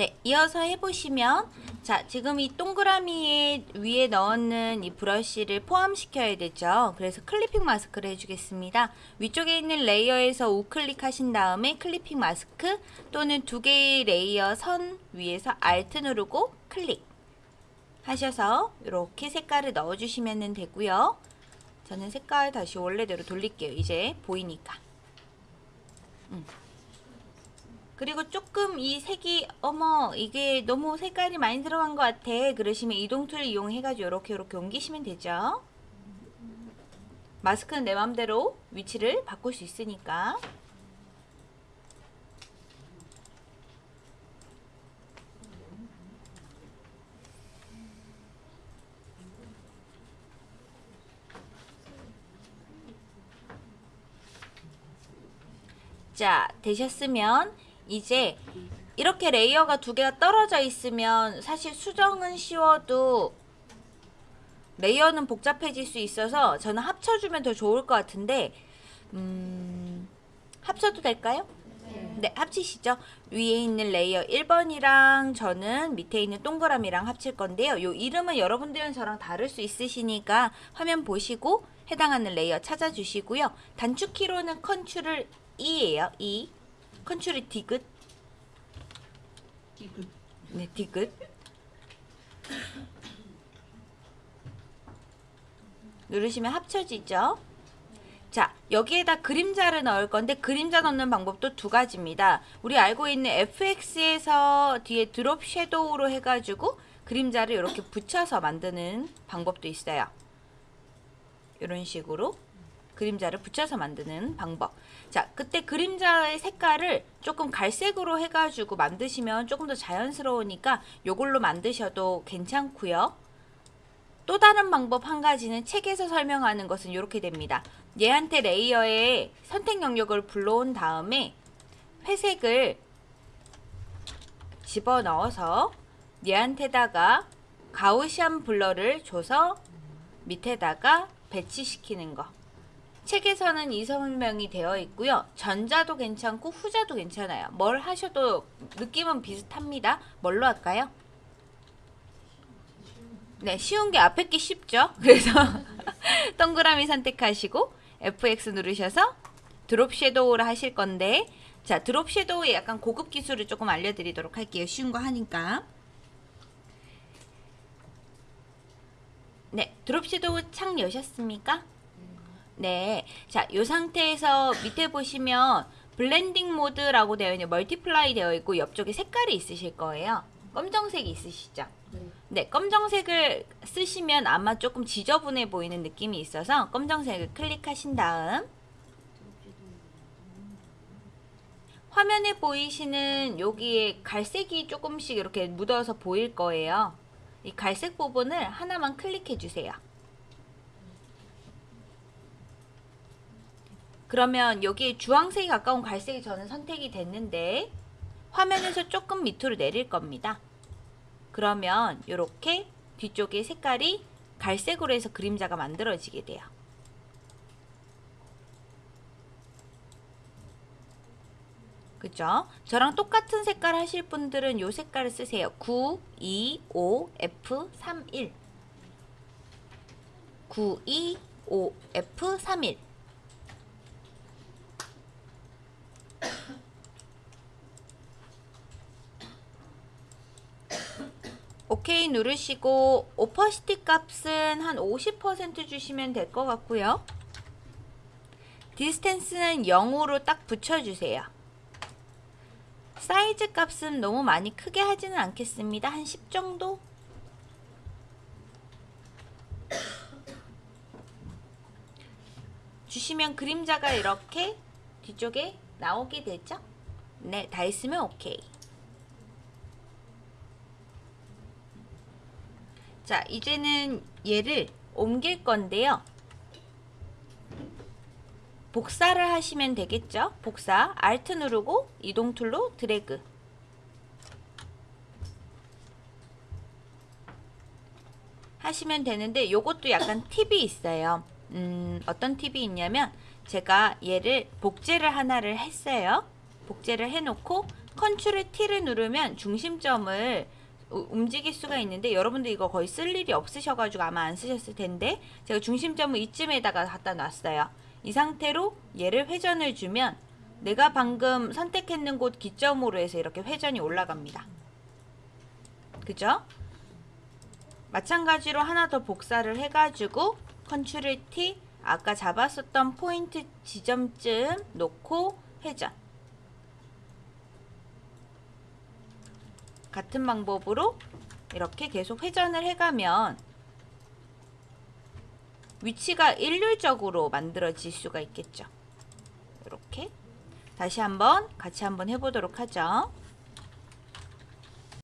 네, 이어서 해보시면 자, 지금 이 동그라미 위에 넣는 이 브러쉬를 포함시켜야 되죠. 그래서 클리핑 마스크를 해주겠습니다. 위쪽에 있는 layer에서 우클릭 하신 다음에 clipping mask 또는 두 개의 layer 선 위에서 Alt 누르고 클릭 하셔서 이렇게 색깔을 넣어주시면 되고요. 저는 색깔 다시 원래대로 돌릴게요. 이제 보이니까. 음. 그리고 조금 이 색이 어머 이게 너무 색깔이 많이 들어간 것 같아. 그러시면 이동 툴 이용해가지고 이렇게 이렇게 옮기시면 되죠. 마스크는 내 맘대로 위치를 바꿀 수 있으니까. 자 되셨으면 이제 이렇게 layer가 두 개가 떨어져 있으면 사실 수정은 쉬워도 layer는 복잡해질 수 있어서 저는 합쳐주면 더 좋을 것 같은데 음, 합쳐도 될까요? 네, 합치시죠. 위에 있는 layer 1번이랑 저는 밑에 있는 동그라미랑 합칠 건데요. 요 이름은 여러분들은 저랑 다를 수 있으시니까 화면 보시고 해당하는 layer 찾아주시고요. 단축키로는 control E예요. E. control E 디귿? 디귿. 네 디귿. 누르시면 합쳐지죠? 자 여기에다 그림자를 넣을 건데 그림자 넣는 방법도 두 가지입니다. 우리 알고 있는 fx에서 뒤에 drop shadow로 해가지고 그림자를 이렇게 붙여서 만드는 방법도 있어요. 이런 식으로 그림자를 붙여서 만드는 방법. 자 그때 그림자의 색깔을 조금 갈색으로 해가지고 만드시면 조금 더 자연스러우니까 요걸로 만드셔도 괜찮고요. 또 다른 방법 한 가지는 책에서 설명하는 것은 이렇게 됩니다. 얘한테 레이어에 선택 영역을 불러온 다음에 회색을 집어넣어서 얘한테다가 가우시안 블러를 줘서 밑에다가 배치시키는 거 책에서는 이 설명이 되어 있고요. 전자도 괜찮고 후자도 괜찮아요. 뭘 하셔도 느낌은 비슷합니다. 뭘로 할까요? 네, 쉬운 게 앞에 게 쉽죠? 그래서 동그라미 선택하시고 FX 누르셔서 드롭 섀도우를 하실 건데 자, drop shadow의 약간 고급 기술을 조금 알려드리도록 할게요. 쉬운 거 하니까. 네, drop shadow 창 여셨습니까? 네. 자, 이 상태에서 밑에 보시면 blending mode라고 되어 있는 multiply 되어 있고 옆쪽에 색깔이 있으실 거예요. 검정색이 있으시죠? 네. 네, 검정색을 쓰시면 아마 조금 지저분해 보이는 느낌이 있어서 검정색을 클릭하신 다음 화면에 보이시는 여기에 갈색이 조금씩 이렇게 묻어서 보일 거예요. 이 갈색 부분을 하나만 클릭해 주세요. 그러면 여기 주황색이 가까운 갈색이 저는 선택이 됐는데 화면에서 조금 밑으로 내릴 겁니다. 그러면 이렇게 뒤쪽에 색깔이 갈색으로 해서 그림자가 만들어지게 돼요. 그죠? 저랑 똑같은 색깔 하실 분들은 이 색깔을 쓰세요. 9, 2, 5, F, 3, 1 9, 2, 5, F, 3, 1 오케이 누르시고 오퍼시티 값은 한 50% 주시면 될 것 같고요. 디스텐스는 0으로 딱 붙여주세요. 사이즈 값은 너무 많이 크게 하지는 않겠습니다. 한 10 정도? 주시면 그림자가 이렇게 뒤쪽에 나오게 되죠? 네, 다 있으면 오케이. 자, 이제는 얘를 옮길 건데요. 복사를 하시면 되겠죠? 복사, Alt 누르고 이동 tool로 드래그. 하시면 되는데 요것도 약간 팁이 있어요. 음, 어떤 팁이 있냐면 제가 얘를 복제를 하나를 했어요. 복제를 해놓고 control T를 누르면 중심점을 우- 움직일 수가 있는데 여러분들 이거 거의 쓸 일이 없으셔가지고 아마 안 쓰셨을 텐데 제가 중심점을 이쯤에다가 갖다 놨어요. 이 상태로 얘를 회전을 주면 내가 방금 선택했는 곳 기점으로 해서 이렇게 회전이 올라갑니다. 그죠? 마찬가지로 하나 더 복사를 해가지고 컨트롤 T 아까 잡았었던 포인트 지점쯤 놓고 회전 같은 방법으로 이렇게 계속 회전을 해가면 위치가 일률적으로 만들어질 수가 있겠죠. 이렇게 다시 한번 같이 한번 해보도록 하죠.